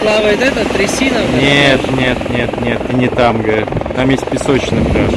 плавает это, трясина? Нет, нет, нет, нет, не там, говорит. Там есть песочный пляж.